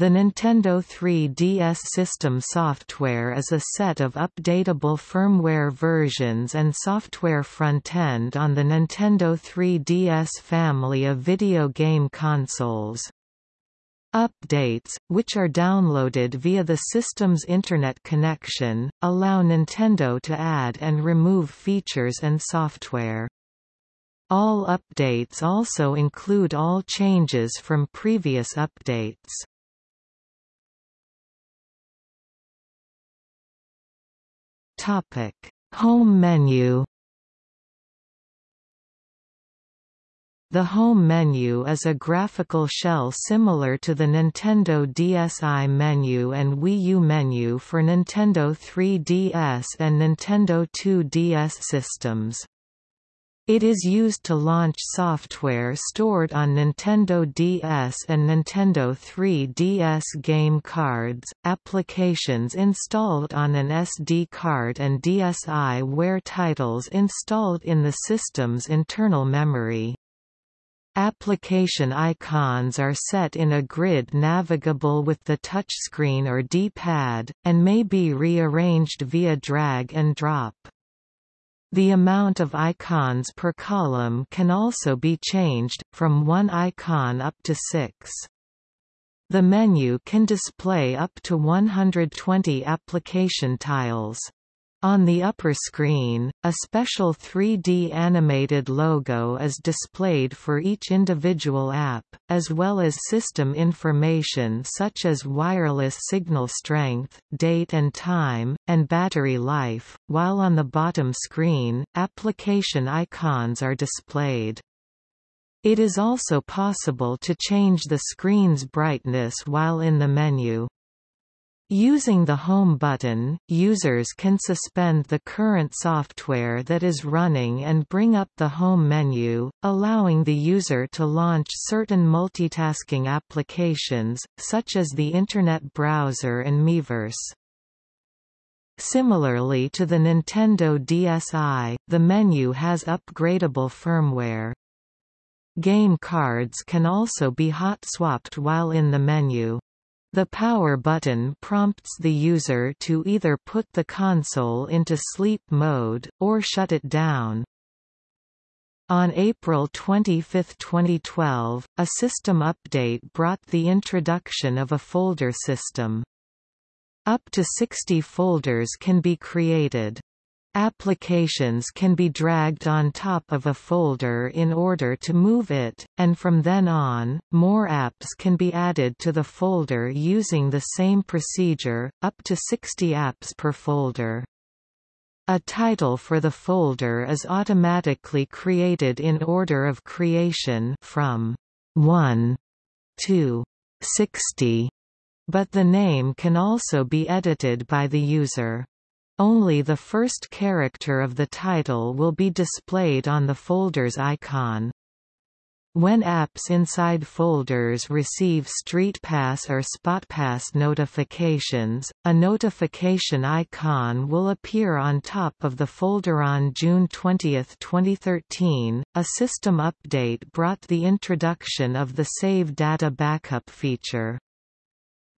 The Nintendo 3DS system software is a set of updatable firmware versions and software front-end on the Nintendo 3DS family of video game consoles. Updates, which are downloaded via the system's Internet connection, allow Nintendo to add and remove features and software. All updates also include all changes from previous updates. Topic: Home menu. The home menu is a graphical shell similar to the Nintendo DSi menu and Wii U menu for Nintendo 3DS and Nintendo 2DS systems. It is used to launch software stored on Nintendo DS and Nintendo 3DS game cards, applications installed on an SD card and DSiWare titles installed in the system's internal memory. Application icons are set in a grid navigable with the touchscreen or D-pad, and may be rearranged via drag and drop. The amount of icons per column can also be changed, from one icon up to six. The menu can display up to 120 application tiles. On the upper screen, a special 3D animated logo is displayed for each individual app, as well as system information such as wireless signal strength, date and time, and battery life, while on the bottom screen, application icons are displayed. It is also possible to change the screen's brightness while in the menu. Using the Home button, users can suspend the current software that is running and bring up the Home menu, allowing the user to launch certain multitasking applications, such as the Internet browser and Miiverse. Similarly to the Nintendo DSi, the menu has upgradable firmware. Game cards can also be hot-swapped while in the menu. The power button prompts the user to either put the console into sleep mode, or shut it down. On April 25, 2012, a system update brought the introduction of a folder system. Up to 60 folders can be created. Applications can be dragged on top of a folder in order to move it, and from then on, more apps can be added to the folder using the same procedure, up to 60 apps per folder. A title for the folder is automatically created in order of creation from 1 to 60, but the name can also be edited by the user. Only the first character of the title will be displayed on the folder's icon. When apps inside folders receive StreetPass or SpotPass notifications, a notification icon will appear on top of the folder on June 20, 2013. A system update brought the introduction of the Save Data Backup feature.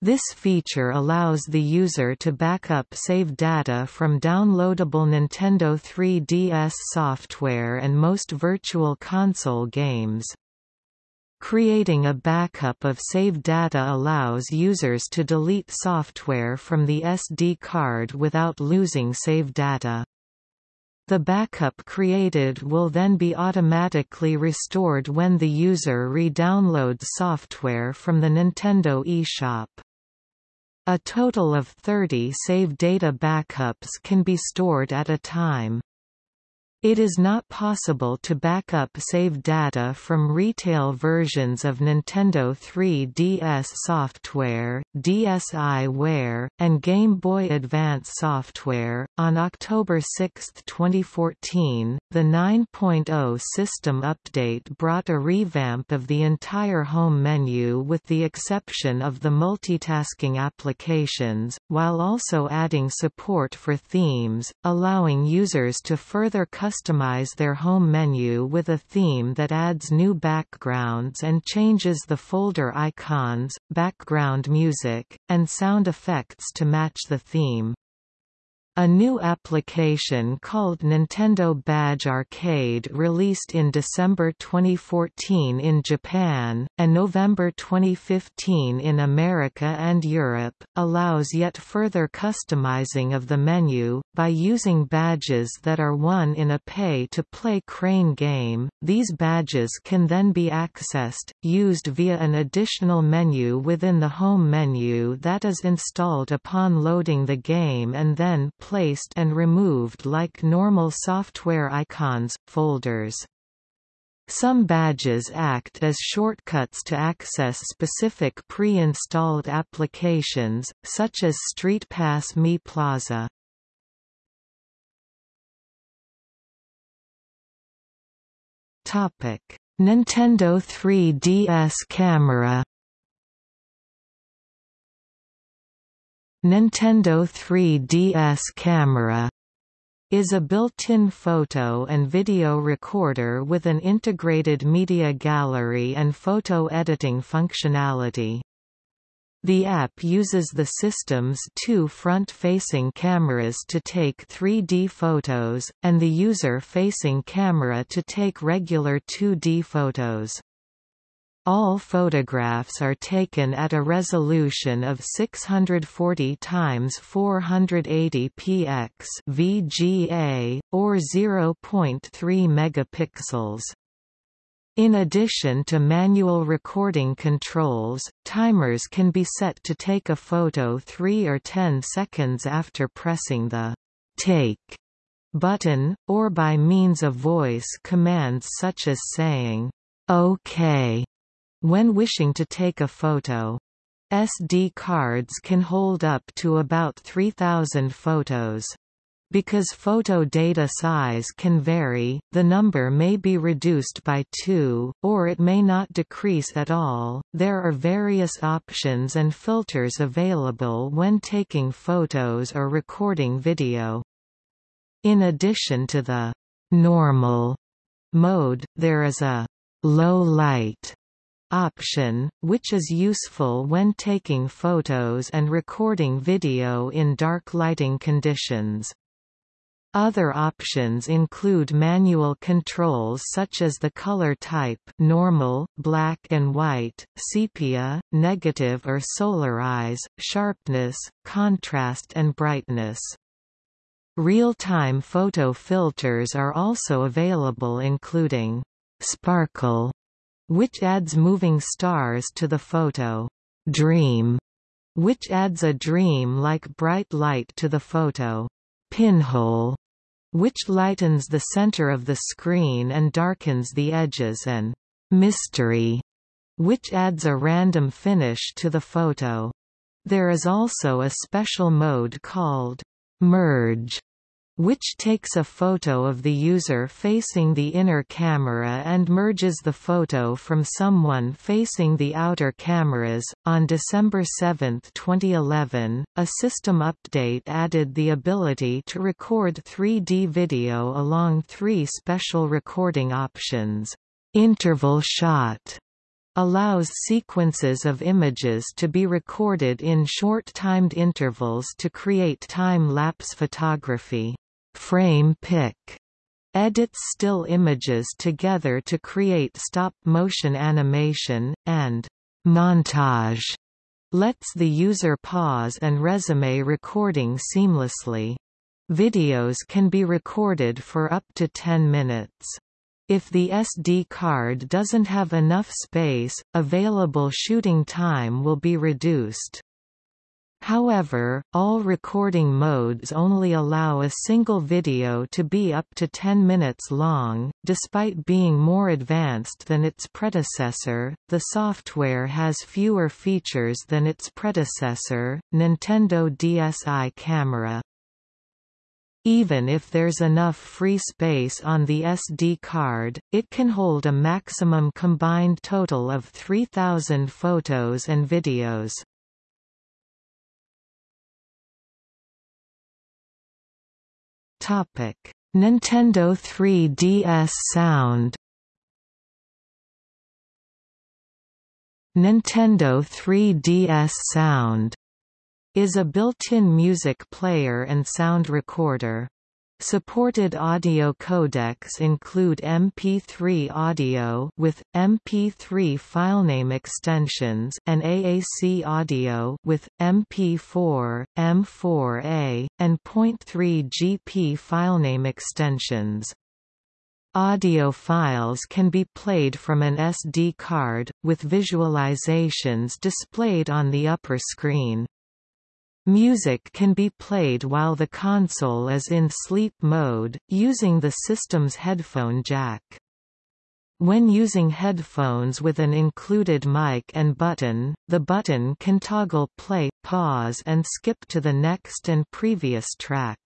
This feature allows the user to backup save data from downloadable Nintendo 3DS software and most Virtual Console games. Creating a backup of save data allows users to delete software from the SD card without losing save data. The backup created will then be automatically restored when the user re-downloads software from the Nintendo eShop. A total of 30 save data backups can be stored at a time. It is not possible to back up save data from retail versions of Nintendo 3DS software, DSiWare, and Game Boy Advance software. On October 6, 2014, the 9.0 system update brought a revamp of the entire home menu with the exception of the multitasking applications, while also adding support for themes, allowing users to further customize customize their home menu with a theme that adds new backgrounds and changes the folder icons, background music, and sound effects to match the theme. A new application called Nintendo Badge Arcade released in December 2014 in Japan, and November 2015 in America and Europe, allows yet further customizing of the menu, by using badges that are won in a pay-to-play crane game. These badges can then be accessed, used via an additional menu within the home menu that is installed upon loading the game and then placed and removed like normal software icons, folders. Some badges act as shortcuts to access specific pre-installed applications, such as StreetPass Mii Plaza. Nintendo 3DS camera Nintendo 3DS camera is a built-in photo and video recorder with an integrated media gallery and photo editing functionality. The app uses the system's two front-facing cameras to take 3D photos, and the user-facing camera to take regular 2D photos. All photographs are taken at a resolution of 640 x 480 px VGA, or 0.3 megapixels. In addition to manual recording controls, timers can be set to take a photo 3 or 10 seconds after pressing the «Take» button, or by means of voice commands such as saying «OK» When wishing to take a photo, SD cards can hold up to about 3,000 photos. Because photo data size can vary, the number may be reduced by 2, or it may not decrease at all. There are various options and filters available when taking photos or recording video. In addition to the normal mode, there is a low light option, which is useful when taking photos and recording video in dark lighting conditions. Other options include manual controls such as the color type normal, black and white, sepia, negative or solarize, sharpness, contrast and brightness. Real-time photo filters are also available including sparkle which adds moving stars to the photo. Dream, which adds a dream-like bright light to the photo. Pinhole, which lightens the center of the screen and darkens the edges and mystery, which adds a random finish to the photo. There is also a special mode called merge, which takes a photo of the user facing the inner camera and merges the photo from someone facing the outer cameras. On December 7, 2011, a system update added the ability to record 3D video along three special recording options. Interval shot allows sequences of images to be recorded in short-timed intervals to create time-lapse photography. Frame pick edits still images together to create stop-motion animation, and montage lets the user pause and resume recording seamlessly. Videos can be recorded for up to 10 minutes. If the SD card doesn't have enough space, available shooting time will be reduced. However, all recording modes only allow a single video to be up to 10 minutes long. Despite being more advanced than its predecessor, the software has fewer features than its predecessor, Nintendo DSi Camera. Even if there's enough free space on the SD card, it can hold a maximum combined total of 3,000 photos and videos. Topic: Nintendo 3DS Sound Nintendo 3DS Sound is a built-in music player and sound recorder. Supported audio codecs include MP3 audio with MP3 filename extensions and AAC audio with MP4, M4A, and .3 GP filename extensions. Audio files can be played from an SD card, with visualizations displayed on the upper screen. Music can be played while the console is in sleep mode, using the system's headphone jack. When using headphones with an included mic and button, the button can toggle play, pause and skip to the next and previous track.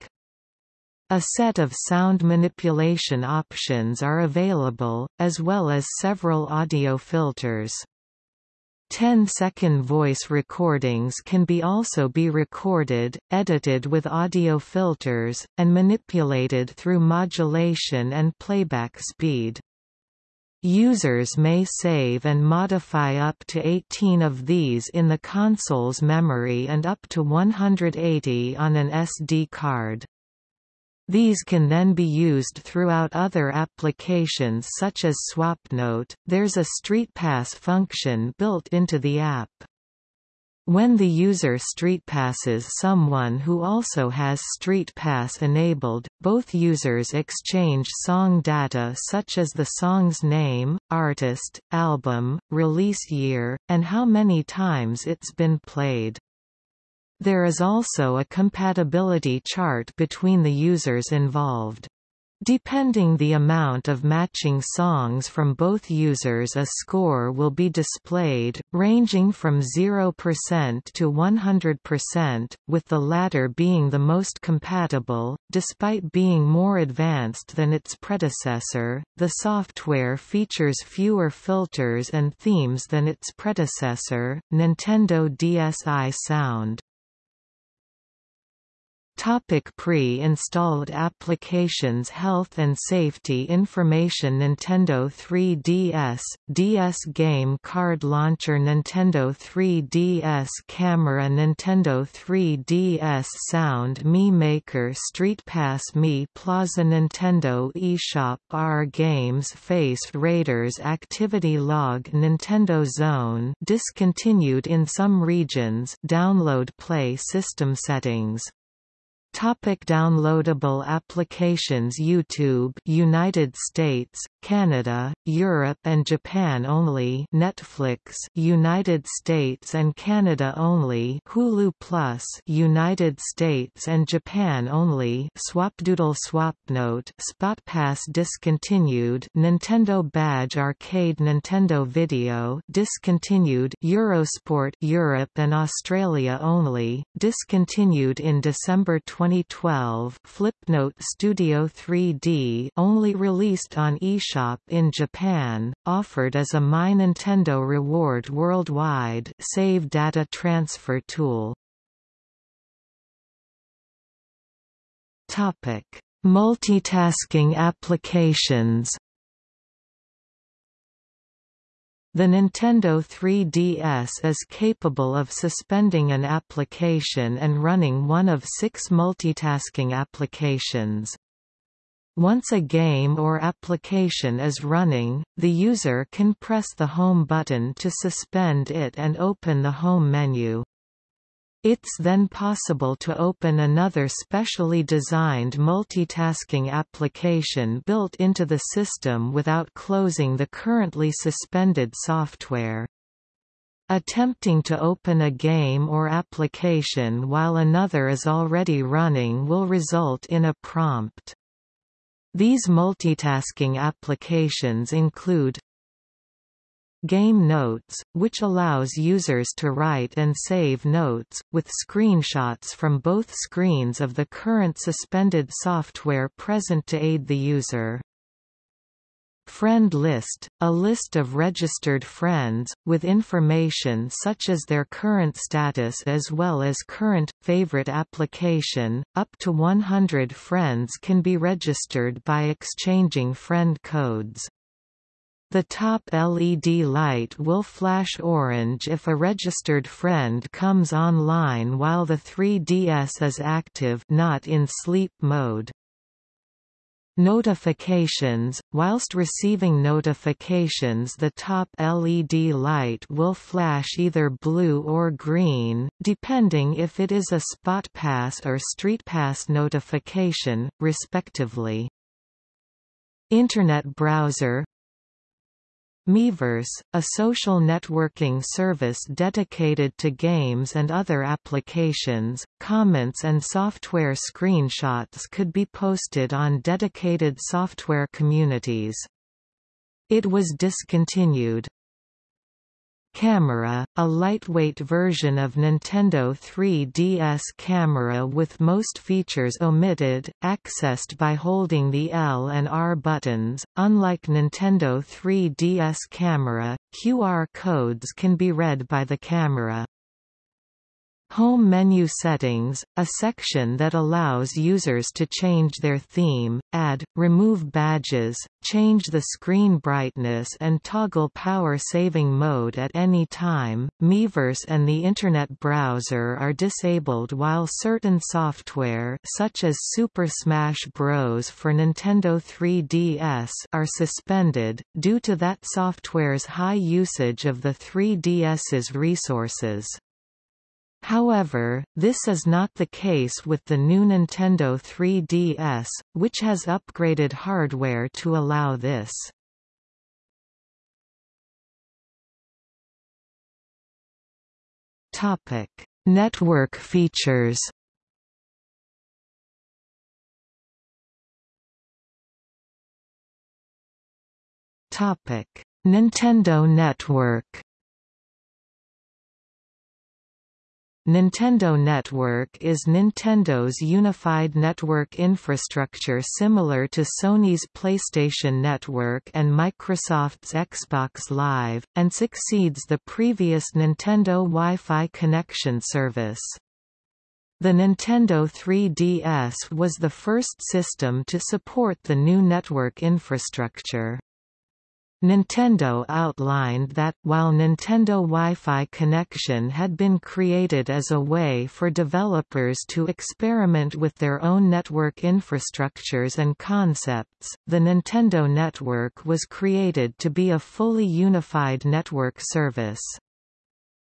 A set of sound manipulation options are available, as well as several audio filters. 10-second voice recordings can be also be recorded, edited with audio filters, and manipulated through modulation and playback speed. Users may save and modify up to 18 of these in the console's memory and up to 180 on an SD card. These can then be used throughout other applications such as SwapNote. There's a StreetPass function built into the app. When the user StreetPasses someone who also has StreetPass enabled, both users exchange song data such as the song's name, artist, album, release year, and how many times it's been played. There is also a compatibility chart between the users involved. Depending the amount of matching songs from both users a score will be displayed, ranging from 0% to 100%, with the latter being the most compatible. Despite being more advanced than its predecessor, the software features fewer filters and themes than its predecessor, Nintendo DSi Sound. Pre-installed applications Health and safety information Nintendo 3DS, DS Game Card Launcher Nintendo 3DS Camera Nintendo 3DS Sound Mii Maker StreetPass Mii Plaza Nintendo eShop R Games Face Raiders Activity Log Nintendo Zone discontinued in some regions Download Play System settings Topic downloadable applications YouTube United States, Canada, Europe and Japan only Netflix United States and Canada only Hulu Plus United States and Japan only Swapdoodle Swapnote SpotPass discontinued Nintendo Badge Arcade Nintendo Video discontinued Eurosport Europe and Australia only discontinued in December 20 2012 Flipnote Studio 3D only released on eShop in Japan, offered as a My Nintendo Reward worldwide save data transfer tool. Topic: Multitasking applications The Nintendo 3DS is capable of suspending an application and running one of six multitasking applications. Once a game or application is running, the user can press the Home button to suspend it and open the Home menu. It's then possible to open another specially designed multitasking application built into the system without closing the currently suspended software. Attempting to open a game or application while another is already running will result in a prompt. These multitasking applications include Game Notes, which allows users to write and save notes, with screenshots from both screens of the current suspended software present to aid the user. Friend list, a list of registered friends, with information such as their current status as well as current, favorite application. Up to 100 friends can be registered by exchanging friend codes. The top LED light will flash orange if a registered friend comes online while the 3DS is active not in sleep mode. Notifications – Whilst receiving notifications the top LED light will flash either blue or green, depending if it is a spot pass or street pass notification, respectively. Internet browser Miiverse, a social networking service dedicated to games and other applications, comments and software screenshots could be posted on dedicated software communities. It was discontinued. Camera, a lightweight version of Nintendo 3DS camera with most features omitted, accessed by holding the L and R buttons. Unlike Nintendo 3DS camera, QR codes can be read by the camera. Home menu settings, a section that allows users to change their theme, add, remove badges, change the screen brightness and toggle power saving mode at any time. Miiverse and the Internet browser are disabled while certain software such as Super Smash Bros. for Nintendo 3DS are suspended, due to that software's high usage of the 3DS's resources. However, this is not the case with the new Nintendo 3DS, which has upgraded hardware to allow this. Topic: Network features. Topic: Nintendo Network. Nintendo Network is Nintendo's unified network infrastructure similar to Sony's PlayStation Network and Microsoft's Xbox Live, and succeeds the previous Nintendo Wi-Fi connection service. The Nintendo 3DS was the first system to support the new network infrastructure. Nintendo outlined that, while Nintendo Wi-Fi connection had been created as a way for developers to experiment with their own network infrastructures and concepts, the Nintendo Network was created to be a fully unified network service.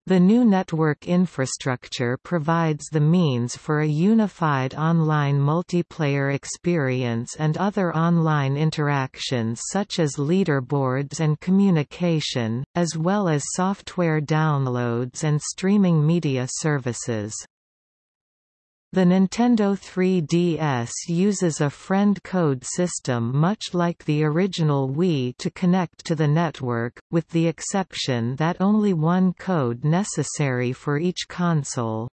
The new network infrastructure provides the means for a unified online multiplayer experience and other online interactions such as leaderboards and communication, as well as software downloads and streaming media services. The Nintendo 3DS uses a friend code system much like the original Wii to connect to the network, with the exception that only one code necessary for each console.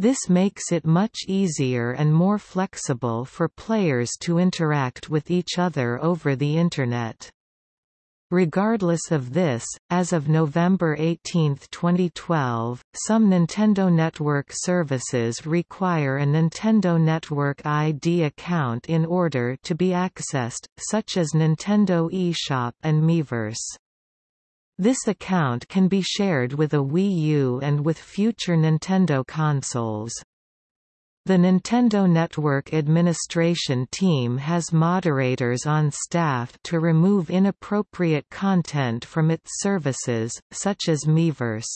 This makes it much easier and more flexible for players to interact with each other over the Internet. Regardless of this, as of November 18, 2012, some Nintendo Network services require a Nintendo Network ID account in order to be accessed, such as Nintendo eShop and Miiverse. This account can be shared with a Wii U and with future Nintendo consoles. The Nintendo Network administration team has moderators on staff to remove inappropriate content from its services, such as Miiverse.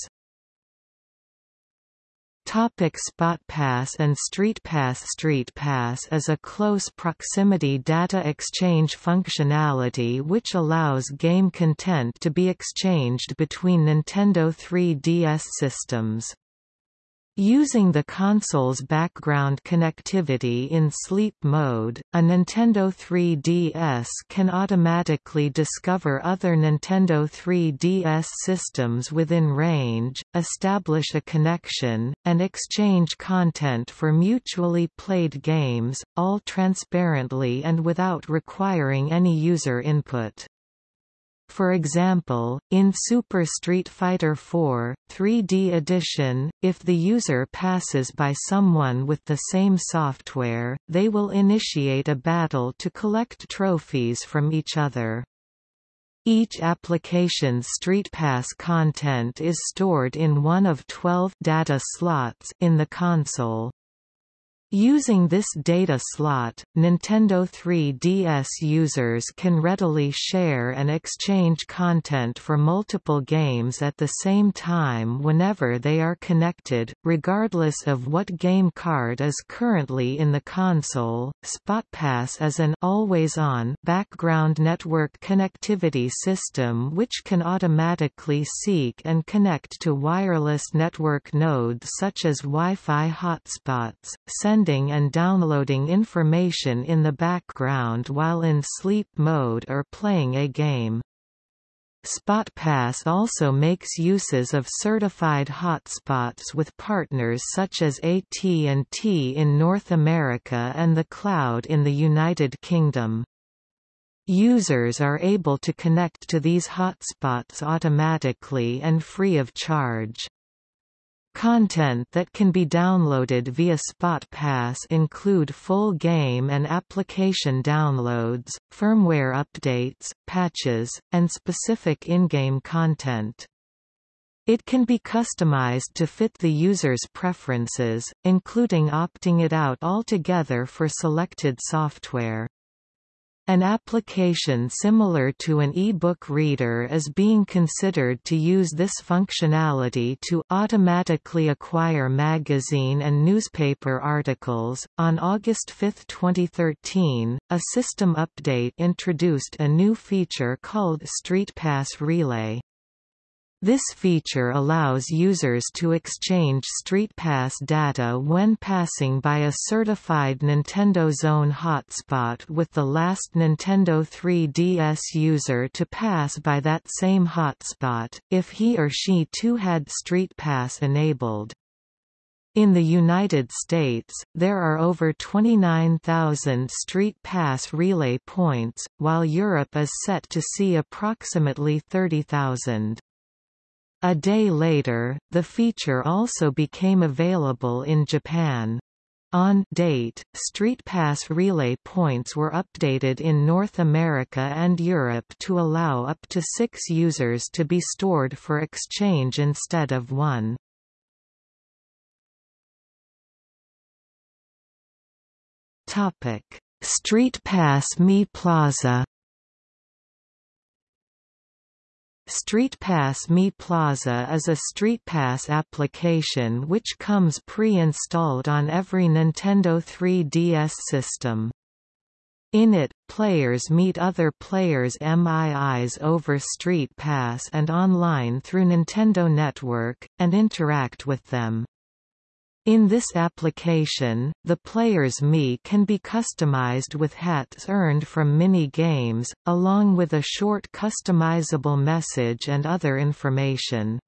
Topic SpotPass and StreetPass StreetPass is a close proximity data exchange functionality which allows game content to be exchanged between Nintendo 3DS systems. Using the console's background connectivity in sleep mode, a Nintendo 3DS can automatically discover other Nintendo 3DS systems within range, establish a connection, and exchange content for mutually played games, all transparently and without requiring any user input. For example, in Super Street Fighter 4, 3D Edition, if the user passes by someone with the same software, they will initiate a battle to collect trophies from each other. Each application's StreetPass content is stored in one of 12 data slots in the console. Using this data slot, Nintendo 3DS users can readily share and exchange content for multiple games at the same time whenever they are connected, regardless of what game card is currently in the console. SpotPass is an always-on background network connectivity system which can automatically seek and connect to wireless network nodes such as Wi-Fi hotspots, send sending and downloading information in the background while in sleep mode or playing a game. SpotPass also makes uses of certified hotspots with partners such as AT&T in North America and the Cloud in the United Kingdom. Users are able to connect to these hotspots automatically and free of charge. Content that can be downloaded via SpotPass include full game and application downloads, firmware updates, patches, and specific in-game content. It can be customized to fit the user's preferences, including opting it out altogether for selected software. An application similar to an e-book reader is being considered to use this functionality to automatically acquire magazine and newspaper articles. On August 5, 2013, a system update introduced a new feature called StreetPass Relay. This feature allows users to exchange StreetPass data when passing by a certified Nintendo Zone hotspot with the last Nintendo 3DS user to pass by that same hotspot, if he or she too had StreetPass enabled. In the United States, there are over 29,000 Street Pass relay points, while Europe is set to see approximately 30,000. A day later, the feature also became available in Japan. On date, StreetPass relay points were updated in North America and Europe to allow up to six users to be stored for exchange instead of one. StreetPass Mii Plaza StreetPass Mii Plaza is a StreetPass application which comes pre-installed on every Nintendo 3DS system. In it, players meet other players' MIIs over StreetPass and online through Nintendo Network, and interact with them. In this application, the player's Mii can be customized with hats earned from mini-games, along with a short customizable message and other information.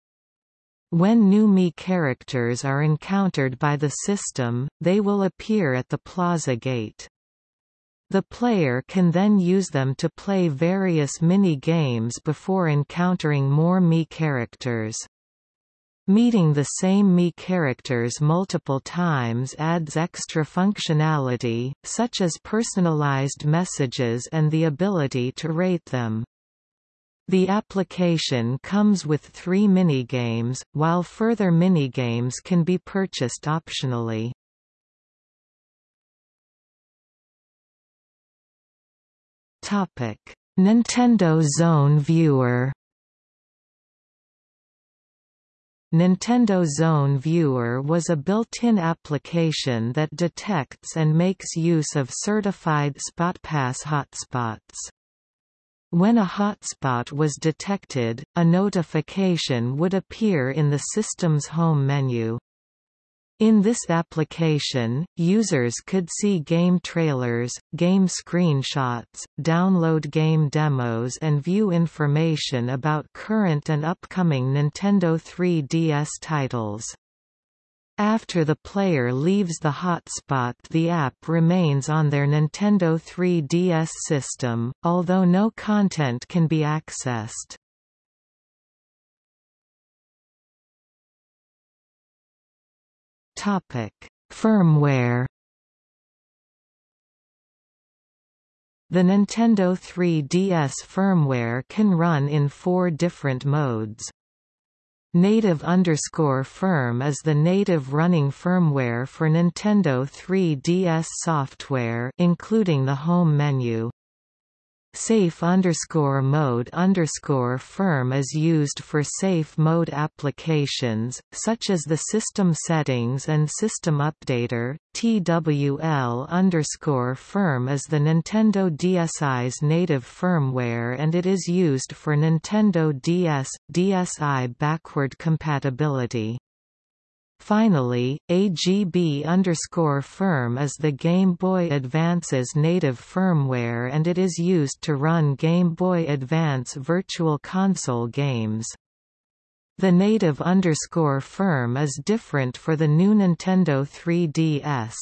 When new Mii characters are encountered by the system, they will appear at the plaza gate. The player can then use them to play various mini-games before encountering more Mii characters. Meeting the same Mii characters multiple times adds extra functionality, such as personalized messages and the ability to rate them. The application comes with three minigames, while further minigames can be purchased optionally. Nintendo Zone Viewer Nintendo Zone Viewer was a built-in application that detects and makes use of certified SpotPass hotspots. When a hotspot was detected, a notification would appear in the system's home menu. In this application, users could see game trailers, game screenshots, download game demos and view information about current and upcoming Nintendo 3DS titles. After the player leaves the hotspot the app remains on their Nintendo 3DS system, although no content can be accessed. Topic: Firmware. The Nintendo 3DS firmware can run in four different modes. Native underscore firm is the native running firmware for Nintendo 3DS software including the home menu. Safe underscore mode underscore firm is used for safe mode applications, such as the System Settings and System Updater. TWL underscore firm is the Nintendo DSi's native firmware and it is used for Nintendo DS, DSi backward compatibility. Finally, AGB underscore firm is the Game Boy Advance's native firmware and it is used to run Game Boy Advance Virtual Console games. The native underscore firm is different for the new Nintendo 3DS.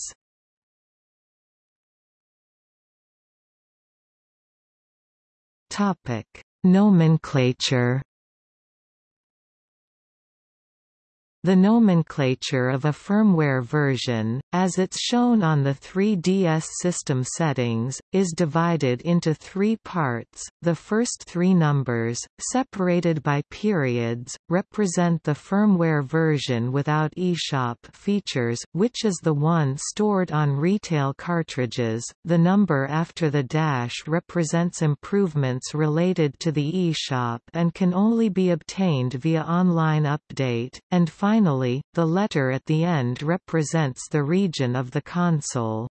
Topic: Nomenclature The nomenclature of a firmware version, as it's shown on the 3DS system settings, is divided into three parts. The first three numbers, separated by periods, represent the firmware version without eShop features, which is the one stored on retail cartridges. The number after the dash represents improvements related to the eShop and can only be obtained via online update, and Finally, the letter at the end represents the region of the console.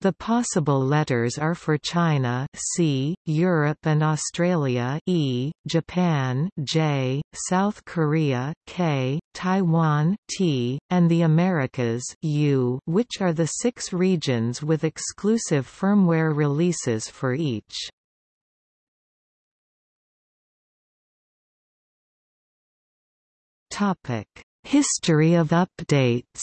The possible letters are for China C, Europe and Australia E, Japan J, South Korea K, Taiwan T, and the Americas U, which are the six regions with exclusive firmware releases for each. Topic: History of updates.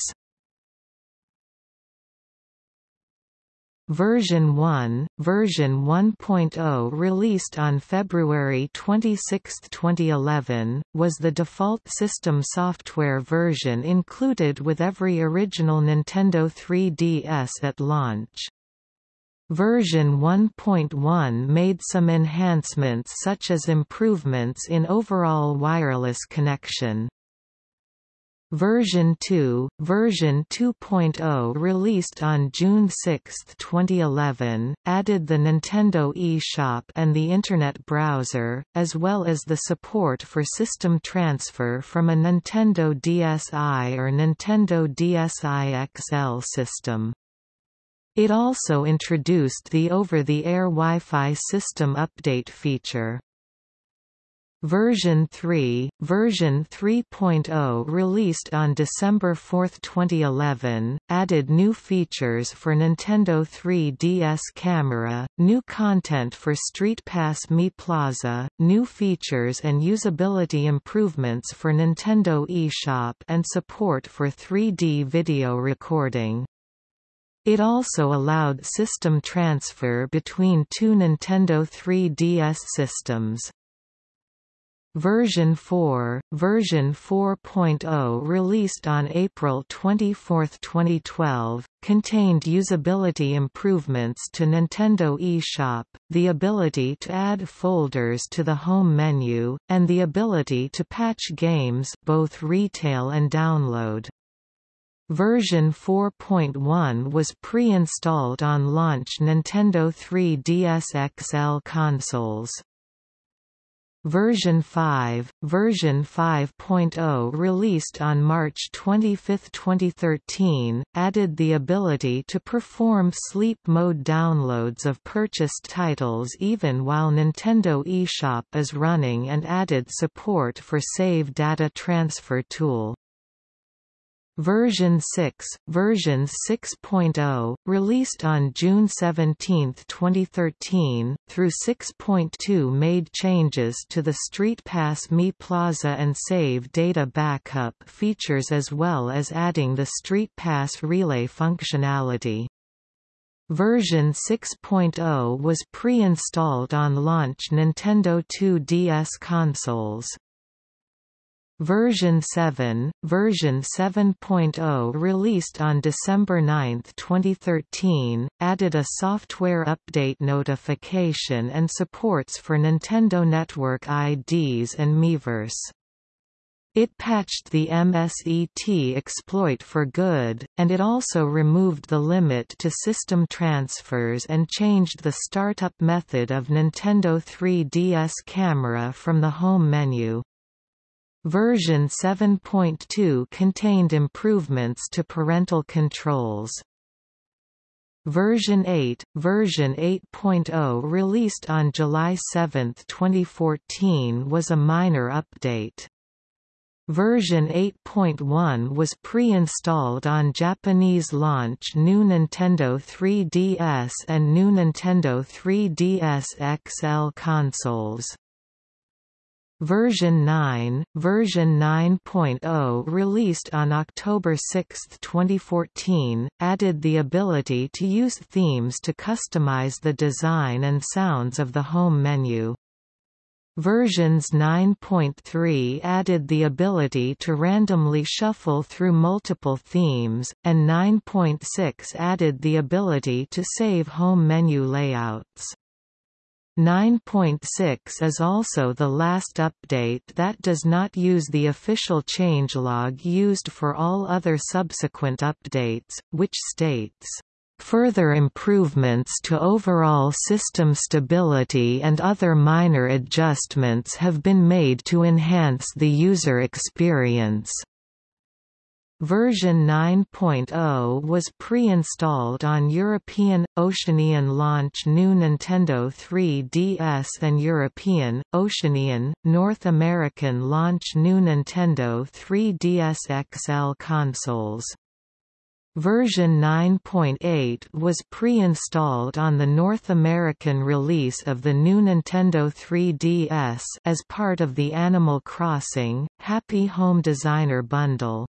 Version 1, version 1.0 released on February 26, 2011, was the default system software version included with every original Nintendo 3DS at launch. Version 1.1 made some enhancements such as improvements in overall wireless connection. Version 2, version 2.0 released on June 6, 2011, added the Nintendo eShop and the Internet browser, as well as the support for system transfer from a Nintendo DSi or Nintendo DSi XL system. It also introduced the over-the-air Wi-Fi system update feature. Version 3, version 3.0 released on December 4, 2011, added new features for Nintendo 3DS camera, new content for Street Pass Mii Plaza, new features and usability improvements for Nintendo eShop and support for 3D video recording. It also allowed system transfer between two Nintendo 3DS systems. Version 4, version 4.0 released on April 24, 2012, contained usability improvements to Nintendo eShop, the ability to add folders to the home menu, and the ability to patch games both retail and download. Version 4.1 was pre-installed on launch Nintendo 3DS XL consoles. Version 5, version 5.0 released on March 25, 2013, added the ability to perform sleep mode downloads of purchased titles even while Nintendo eShop is running and added support for Save Data Transfer tool. Version 6, version 6.0, released on June 17, 2013, through 6.2 made changes to the StreetPass Mii Plaza and Save data backup features as well as adding the StreetPass Relay functionality. Version 6.0 was pre-installed on launch Nintendo 2DS consoles. Version 7, version 7.0 released on December 9, 2013, added a software update notification and supports for Nintendo Network IDs and Miiverse. It patched the MSET exploit for good, and it also removed the limit to system transfers and changed the startup method of Nintendo 3DS camera from the home menu. Version 7.2 contained improvements to parental controls. Version 8, version 8.0 released on July 7, 2014 was a minor update. Version 8.1 was pre-installed on Japanese launch New Nintendo 3DS and New Nintendo 3DS XL consoles. Version 9, version 9.0 released on October 6, 2014, added the ability to use themes to customize the design and sounds of the home menu. Versions 9.3 added the ability to randomly shuffle through multiple themes, and 9.6 added the ability to save home menu layouts. 9.6 is also the last update that does not use the official changelog used for all other subsequent updates, which states, Further improvements to overall system stability and other minor adjustments have been made to enhance the user experience. Version 9.0 was pre-installed on European, Oceanian launch New Nintendo 3DS and European, Oceanian, North American launch New Nintendo 3DS XL consoles. Version 9.8 was pre-installed on the North American release of the new Nintendo 3DS as part of the Animal Crossing, Happy Home Designer bundle.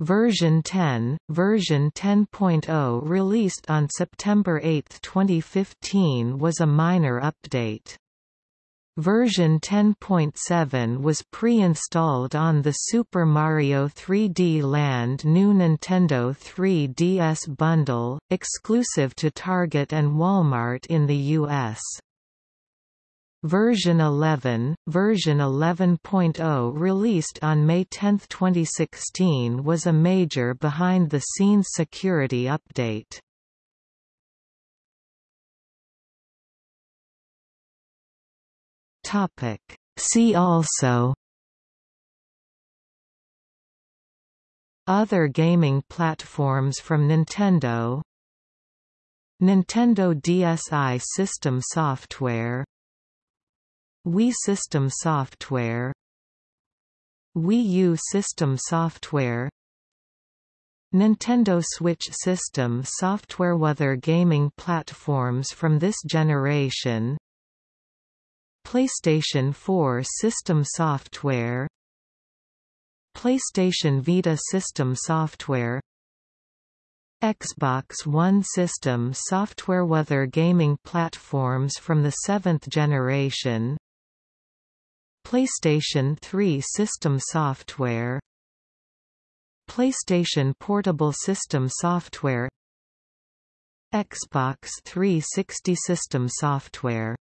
Version 10, version 10.0 released on September 8, 2015 was a minor update. Version 10.7 was pre-installed on the Super Mario 3D Land new Nintendo 3DS bundle, exclusive to Target and Walmart in the U.S. Version 11, version 11.0 released on May 10, 2016 was a major behind-the-scenes security update. See also Other gaming platforms from Nintendo Nintendo DSi system software Wii System Software. Wii U System Software. Nintendo Switch System Software. Other gaming platforms from this generation. PlayStation 4 System Software. PlayStation Vita System Software. Xbox One System Software. Other gaming platforms from the seventh generation PlayStation 3 system software. PlayStation Portable System Software. Xbox 360 System Software